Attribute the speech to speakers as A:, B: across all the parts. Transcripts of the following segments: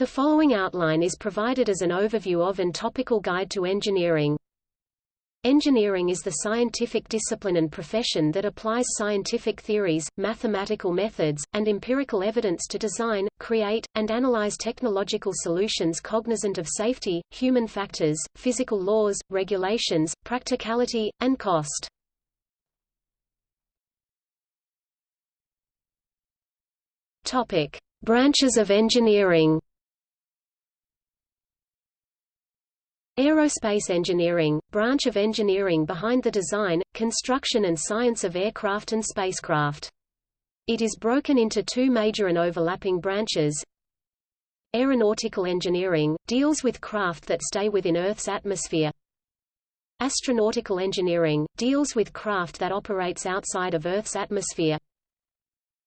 A: The following outline is provided as an overview of and topical guide to engineering. Engineering is the scientific discipline and profession that applies scientific theories, mathematical methods, and empirical evidence to design, create, and analyze technological solutions cognizant of safety, human factors, physical laws, regulations, practicality, and cost. Topic: Branches of engineering. Aerospace engineering, branch of engineering behind the design, construction and science of aircraft and spacecraft. It is broken into two major and overlapping branches. Aeronautical engineering, deals with craft that stay within Earth's atmosphere. Astronautical engineering, deals with craft that operates outside of Earth's atmosphere.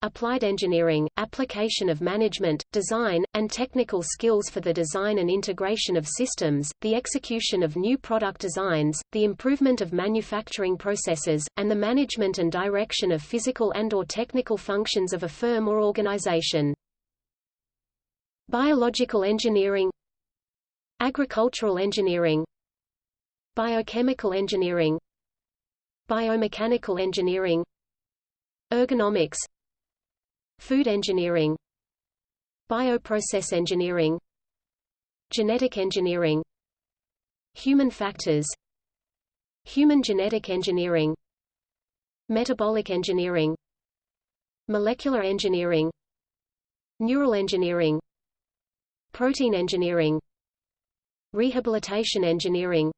A: Applied engineering, application of management, design, and technical skills for the design and integration of systems, the execution of new product designs, the improvement of manufacturing processes, and the management and direction of physical and or technical functions of a firm or organization. Biological engineering Agricultural engineering Biochemical engineering Biomechanical engineering Ergonomics Food engineering Bioprocess engineering Genetic engineering Human factors Human genetic engineering Metabolic engineering Molecular engineering Neural engineering Protein engineering Rehabilitation engineering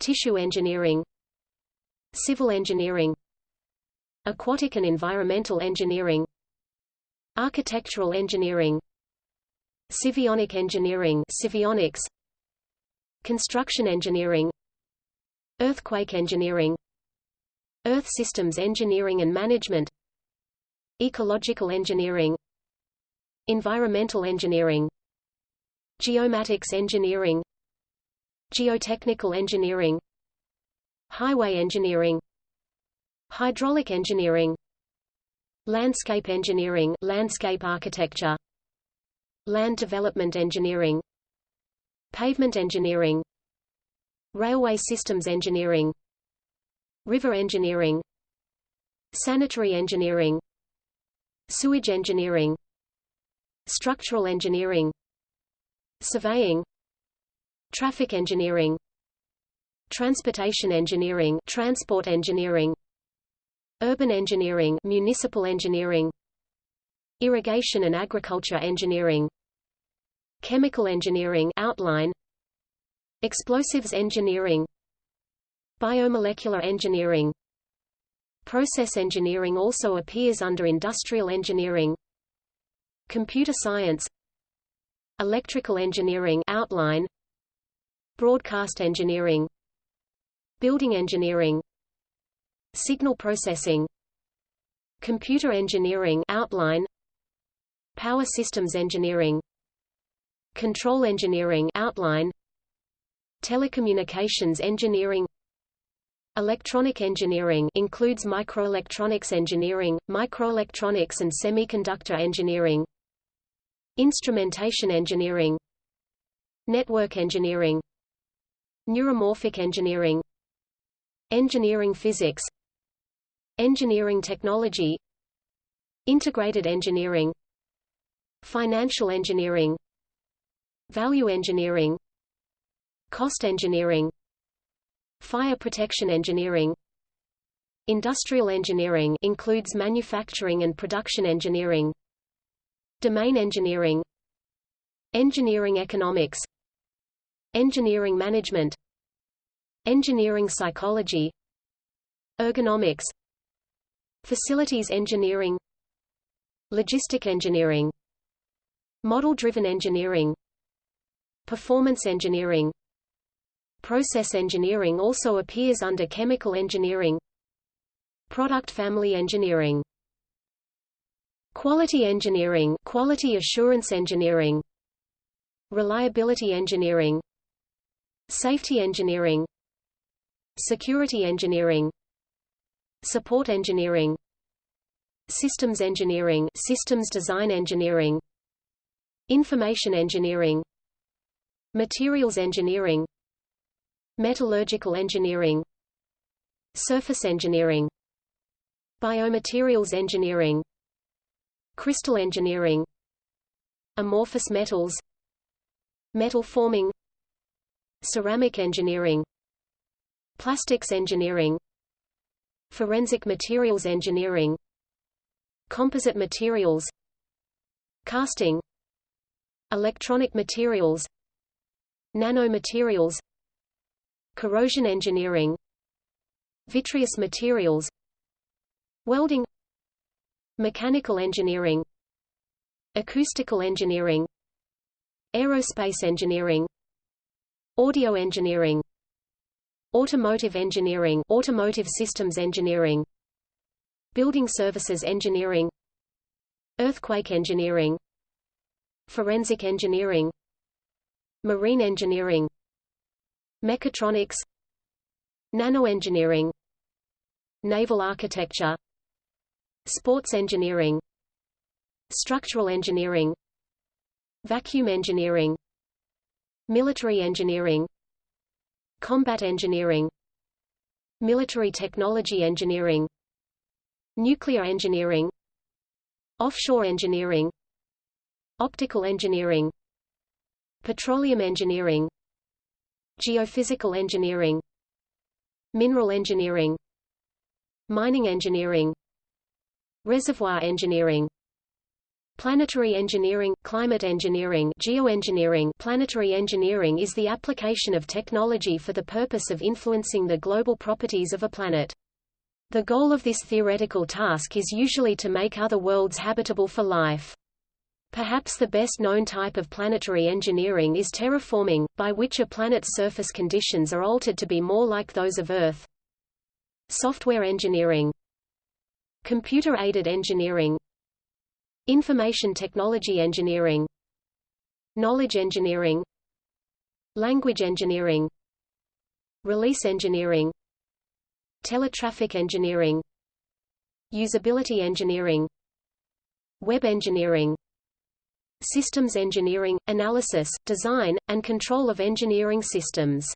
A: Tissue engineering Civil engineering Aquatic and environmental engineering Architectural engineering. Civionic engineering Civionics Construction engineering. Earthquake engineering. Earth systems engineering and management. Ecological engineering. Environmental engineering. Geomatics engineering. Geotechnical engineering. Highway engineering. Hydraulic engineering Landscape engineering landscape architecture. Land development engineering. Pavement engineering. Railway systems engineering. River engineering. Sanitary engineering. Sewage engineering. Structural engineering. Surveying. Traffic engineering. Transportation engineering transport engineering Urban engineering municipal engineering Irrigation and agriculture engineering Chemical engineering outline Explosives engineering Biomolecular engineering Process engineering also appears under industrial engineering Computer science Electrical engineering outline Broadcast engineering Building engineering Signal processing Computer engineering outline Power systems engineering Control engineering outline Telecommunications engineering Electronic engineering includes microelectronics engineering, microelectronics and semiconductor engineering Instrumentation engineering Network engineering Neuromorphic engineering Engineering physics Engineering technology Integrated engineering Financial engineering Value engineering Cost engineering Fire protection engineering. Industrial engineering includes manufacturing and production engineering Domain engineering Engineering economics Engineering management Engineering psychology Ergonomics Facilities engineering Logistic engineering Model-driven engineering Performance engineering. Process engineering also appears under chemical engineering Product family engineering Quality engineering quality assurance engineering Reliability engineering Safety engineering Security engineering Support engineering Systems engineering systems design engineering Information engineering Materials engineering Metallurgical engineering Surface engineering Biomaterials engineering Crystal engineering Amorphous metals Metal forming Ceramic engineering Plastics engineering Forensic materials engineering. Composite materials. Casting. Electronic materials. Nanomaterials. Corrosion engineering. Vitreous materials. Welding. Mechanical engineering. Acoustical engineering. Aerospace engineering. Audio engineering Automotive engineering Automotive systems engineering Building services engineering Earthquake engineering Forensic engineering Marine engineering Mechatronics Nanoengineering Naval architecture Sports engineering Structural engineering Vacuum engineering Military engineering Combat engineering Military technology engineering Nuclear engineering Offshore engineering Optical engineering Petroleum engineering Geophysical engineering Mineral engineering Mining engineering Reservoir engineering Planetary engineering, climate engineering geoengineering Planetary engineering is the application of technology for the purpose of influencing the global properties of a planet. The goal of this theoretical task is usually to make other worlds habitable for life. Perhaps the best known type of planetary engineering is terraforming, by which a planet's surface conditions are altered to be more like those of Earth. Software engineering Computer-aided engineering Information technology engineering. Knowledge engineering. Language engineering. Release engineering. Teletraffic engineering. Usability engineering. Web engineering. Systems engineering, analysis, design, and control of engineering systems.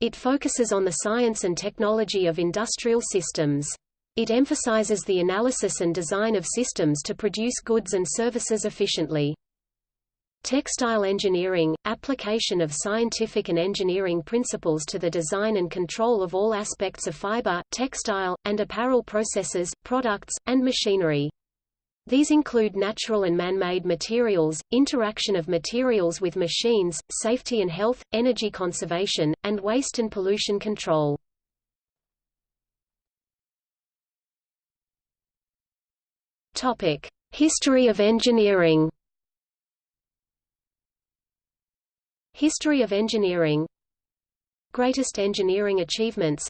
A: It focuses on the science and technology of industrial systems. It emphasizes the analysis and design of systems to produce goods and services efficiently. Textile engineering – application of scientific and engineering principles to the design and control of all aspects of fiber, textile, and apparel processes, products, and machinery. These include natural and man-made materials, interaction of materials with machines, safety and health, energy conservation, and waste and pollution control. History of engineering. History of engineering. Greatest engineering achievements.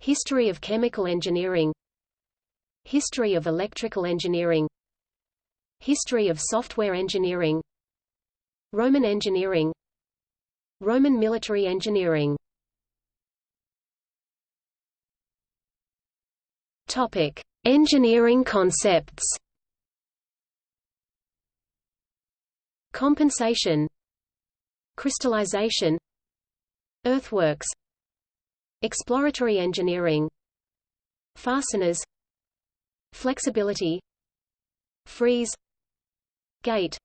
A: History of chemical engineering. History of electrical engineering. History of software engineering. Roman engineering. Roman military engineering. Topic: Engineering concepts Compensation Crystallization Earthworks Exploratory engineering Fasteners Flexibility Freeze Gate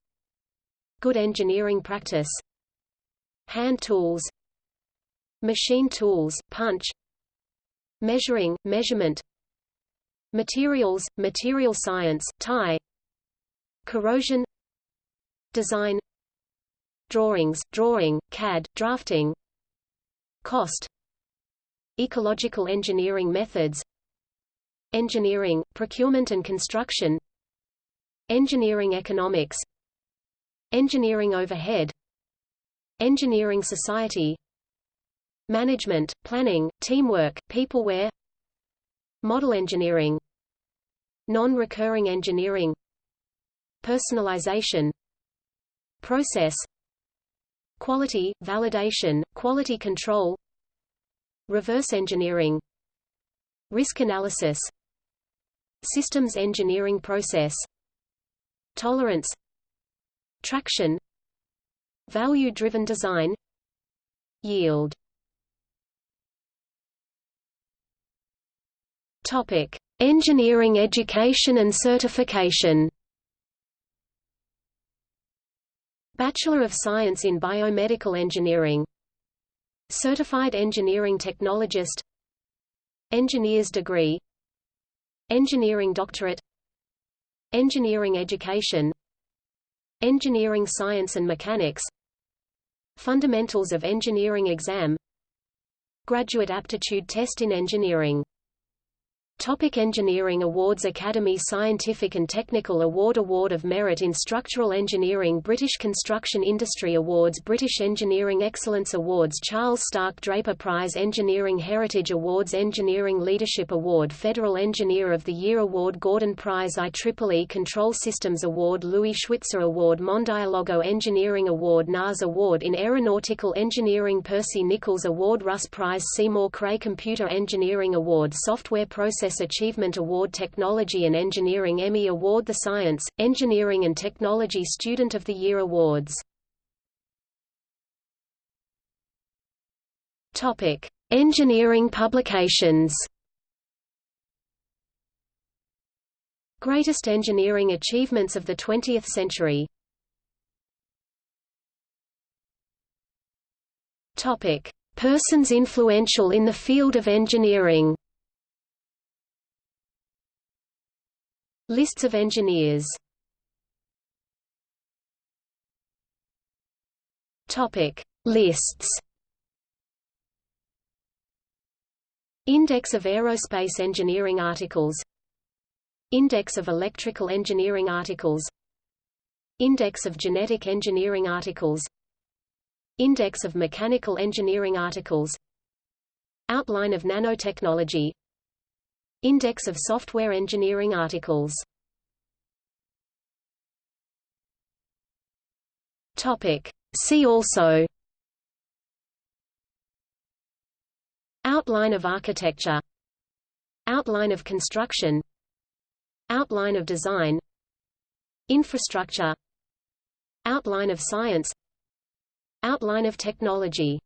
A: Good engineering practice Hand tools Machine tools, punch Measuring, measurement Materials, material science, TIE Corrosion. Design. Drawings, drawing, CAD, drafting. Cost. Ecological engineering methods. Engineering, procurement and construction. Engineering economics. Engineering overhead. Engineering society. Management, planning, teamwork, peopleware Model engineering Non-recurring engineering Personalization Process Quality, validation, quality control Reverse engineering Risk analysis Systems engineering process Tolerance traction value-driven design yield. Topic engineering education and certification. Bachelor of Science in Biomedical Engineering. Certified Engineering Technologist. Engineer's degree. Engineering doctorate. Engineering education. Engineering science and mechanics. Fundamentals of engineering exam. Graduate aptitude test in engineering Topic Engineering Awards Academy Scientific and Technical Award Award of Merit in Structural Engineering British Construction Industry Awards British Engineering Excellence Awards Charles Stark Draper Prize Engineering Heritage Awards Engineering Leadership Award Federal Engineer of the Year Award Gordon Prize IEEE Control Systems Award Louis Schwitzer Award Mondialogo Engineering Award NAS Award in Aeronautical Engineering Percy Nicholls Award Russ Prize Seymour Cray Computer Engineering Award Software Process Achievement Award Technology and Engineering Emmy Award The Science, Engineering and Technology Student of the Year Awards Topic: Engineering publications. Greatest engineering achievements of the 20th century. Topic: Persons influential in the field of engineering. Lists of engineers. Topic. Lists. Index of aerospace engineering articles. Index of electrical engineering articles. Index of genetic engineering articles. Index of mechanical engineering articles. Outline of nanotechnology Index of software engineering articles. Topic. See also. Outline of architecture. Outline of construction. Outline of design. Infrastructure. Outline of science. Outline of technology